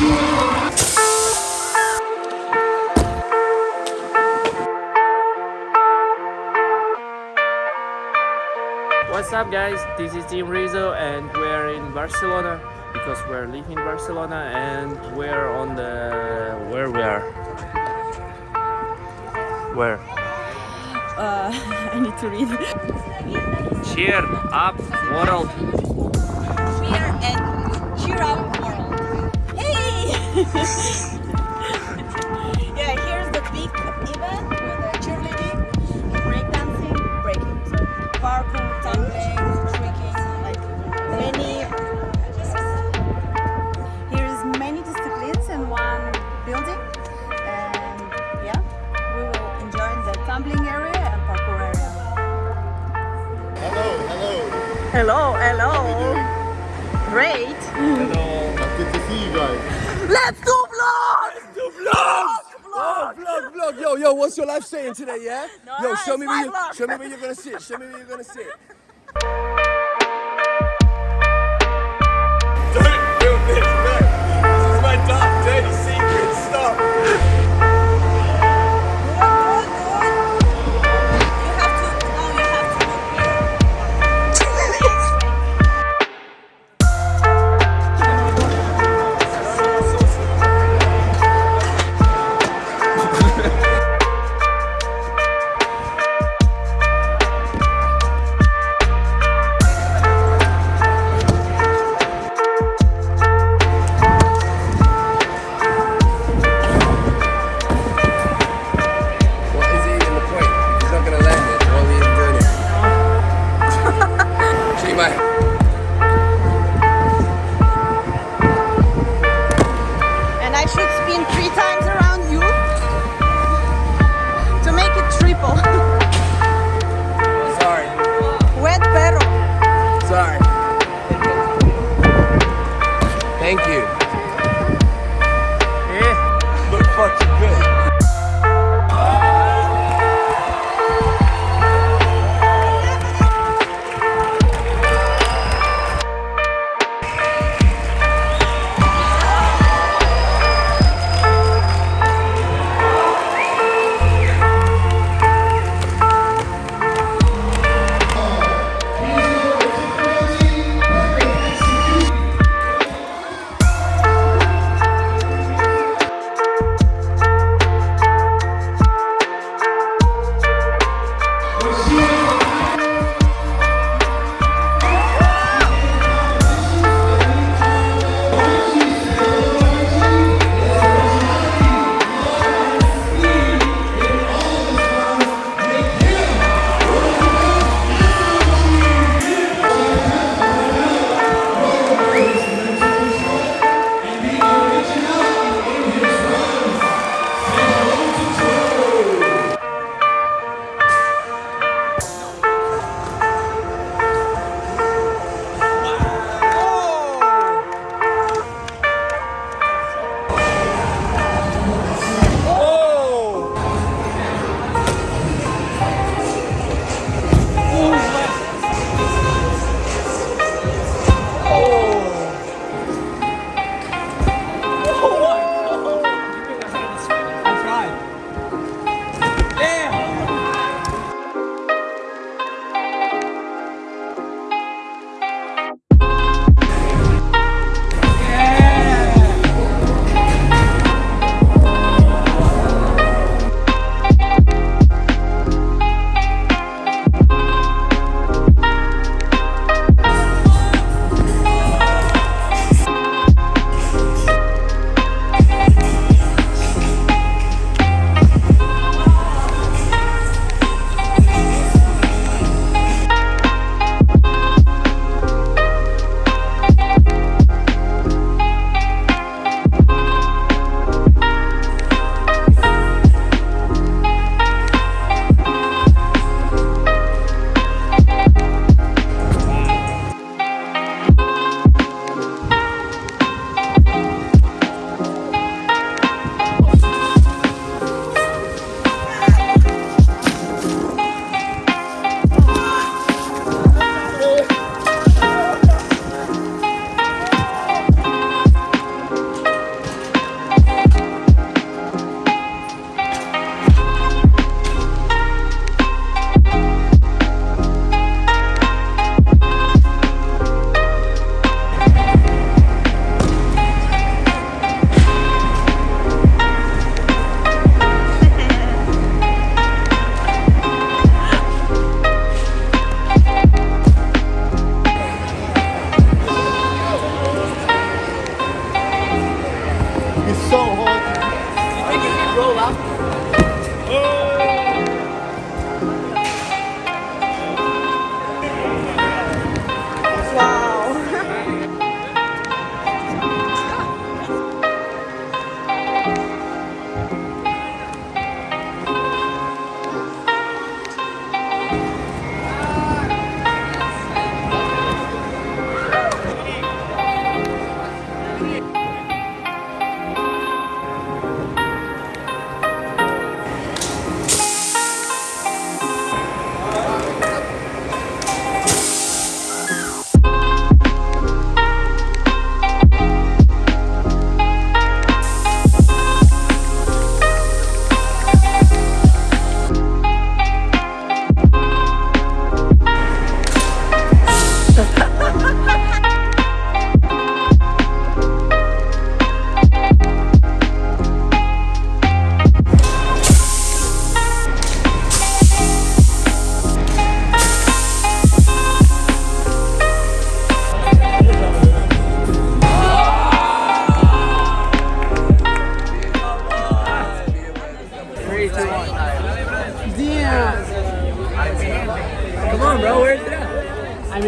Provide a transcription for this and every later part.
What's up guys, this is Team Rizzo and we're in Barcelona because we're leaving Barcelona and we're on the... where we are? Where? Uh, I need to read. Cheer up world! Cheer and cheer up! Yeah, here's the big event with cheerleading, breakdancing, breaking, so parkour, tumbling, tricking, like many. Here's many disciplines in one building, and yeah, we will enjoy the tumbling area and parkour area. Hello, hello. Hello, hello. How are you Great. Hello! Good to see you guys. Let's do vlog! Do vlog! Oh, vlog, vlog. Yo, yo, what's your life saying today, yeah? No, yo, show me where you, vlog. show me where you're gonna sit. Show me where you're gonna sit. I should spin three times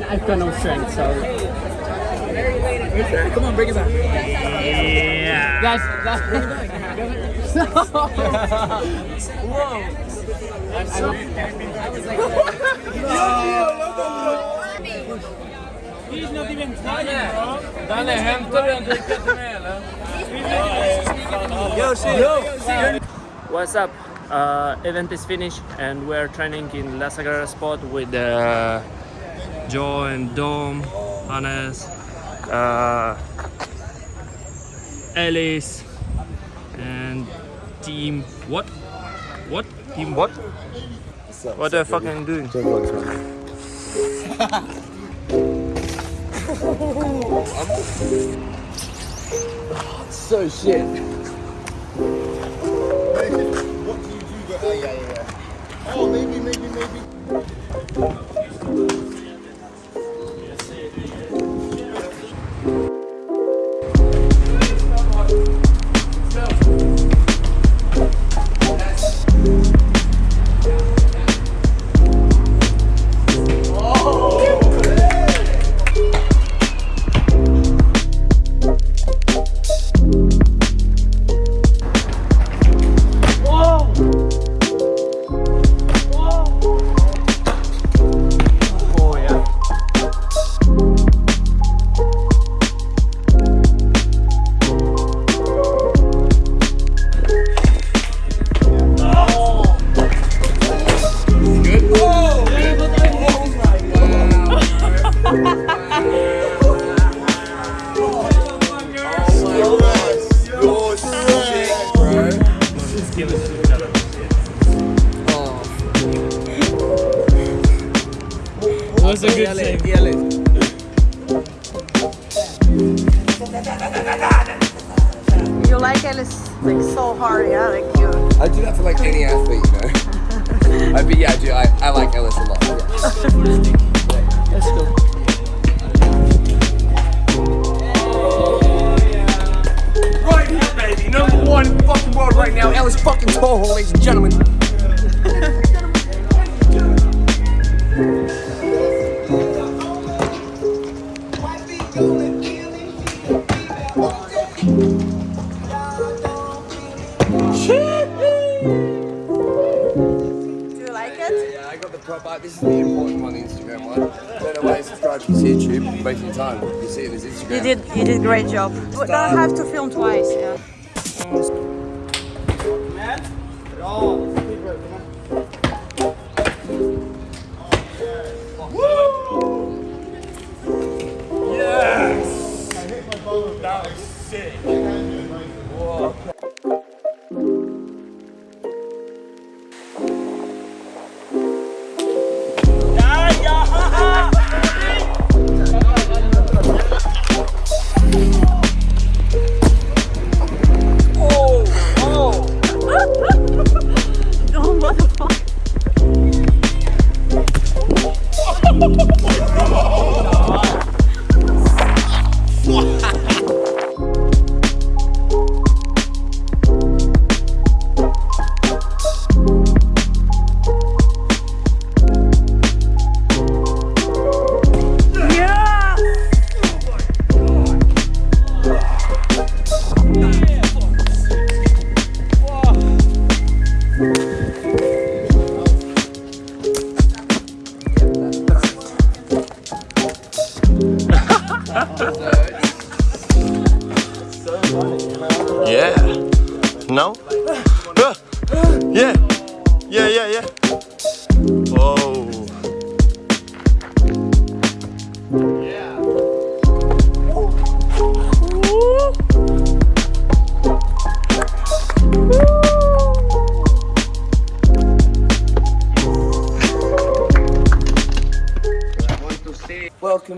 mean, I've got no strength, so. Where's it at? Come on, bring it back. Yeah. Guys, guys. He's not even trying, bro. Danne, hämtar du en dricka till mig eller? What's up? Uh, event is finished and we're training in La Sagrada spot with uh, Joe and Dom, Hannes, uh, Alice, and team what? What? Team what? What the are you fucking doing? So shit. What do you do? Oh, yeah, yeah, yeah. Oh, maybe, maybe, maybe. Oh. bro. was a good save. You like Alice like so hard, yeah? Like you. I do that for like any athlete, you know. I, but yeah, I do. I, I like Ellis a lot. Yeah. Do you like it? Yeah, I got the prop art. This is the important one, the Instagram one. Why you subscribe to his YouTube. Wasting time. You see it as Instagram. You did. You did great job. Don't have to film twice. Yeah.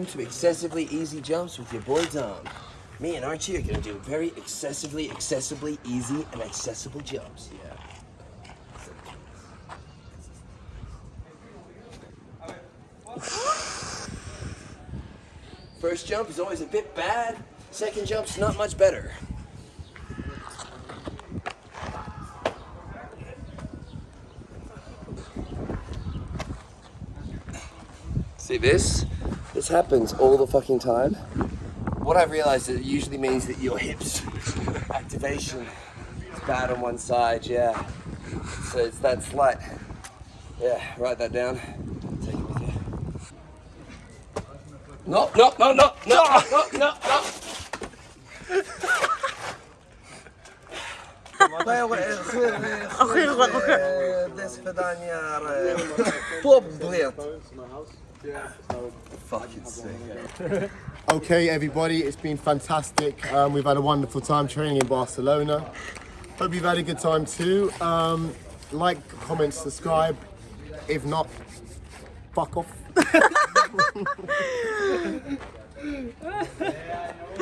To Excessively Easy Jumps with your boy Dom. Me and Archie are gonna do very excessively, accessibly easy and accessible jumps. Yeah. First jump is always a bit bad. Second jump's not much better. See this? This happens all the fucking time. What I've realized is it usually means that your hips activation is bad on one side, yeah. So it's that slight. Yeah, write that down. Take it with you. No, no, no, no, no, no, no, no. Fucking sick. Okay, everybody, it's been fantastic. Um, we've had a wonderful time training in Barcelona. Hope you've had a good time too. Um, like, comment, subscribe. If not, fuck off.